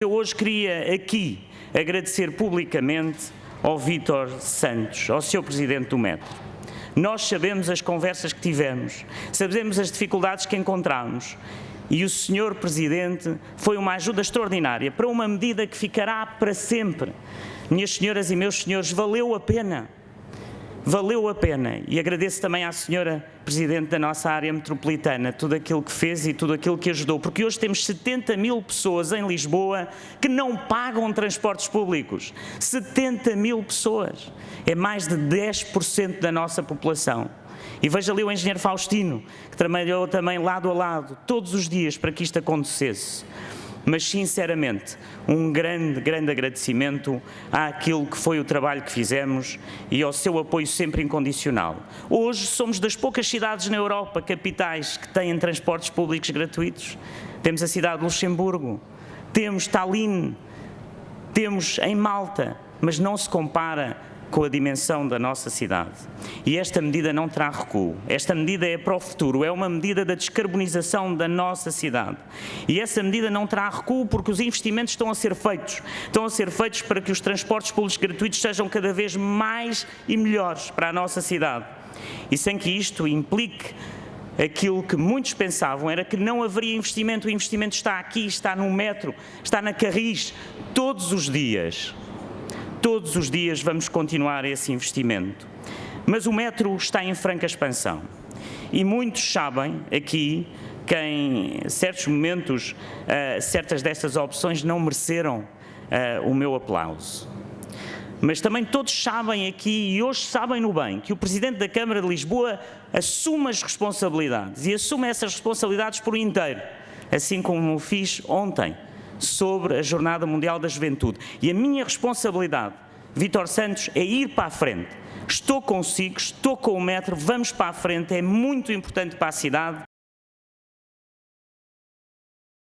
Eu hoje queria aqui agradecer publicamente ao Vítor Santos, ao seu Presidente do Metro. Nós sabemos as conversas que tivemos, sabemos as dificuldades que encontramos e o Senhor Presidente foi uma ajuda extraordinária para uma medida que ficará para sempre. Minhas senhoras e meus senhores, valeu a pena valeu a pena e agradeço também à senhora Presidente da nossa área metropolitana tudo aquilo que fez e tudo aquilo que ajudou, porque hoje temos 70 mil pessoas em Lisboa que não pagam transportes públicos. 70 mil pessoas. É mais de 10% da nossa população. E veja ali o engenheiro Faustino, que trabalhou também lado a lado, todos os dias, para que isto acontecesse mas sinceramente um grande, grande agradecimento àquilo que foi o trabalho que fizemos e ao seu apoio sempre incondicional. Hoje somos das poucas cidades na Europa, capitais, que têm transportes públicos gratuitos. Temos a cidade de Luxemburgo, temos Tallinn, temos em Malta, mas não se compara com a dimensão da nossa cidade. E esta medida não terá recuo. Esta medida é para o futuro, é uma medida da descarbonização da nossa cidade. E essa medida não terá recuo porque os investimentos estão a ser feitos. Estão a ser feitos para que os transportes públicos gratuitos sejam cada vez mais e melhores para a nossa cidade. E sem que isto implique aquilo que muitos pensavam era que não haveria investimento. O investimento está aqui, está no metro, está na Carris, todos os dias. Todos os dias vamos continuar esse investimento. Mas o metro está em franca expansão. E muitos sabem aqui que em certos momentos, uh, certas destas opções não mereceram uh, o meu aplauso. Mas também todos sabem aqui, e hoje sabem no bem, que o Presidente da Câmara de Lisboa assume as responsabilidades e assume essas responsabilidades por inteiro, assim como o fiz ontem sobre a Jornada Mundial da Juventude. E a minha responsabilidade, Vítor Santos, é ir para a frente. Estou consigo, estou com o metro, vamos para a frente, é muito importante para a cidade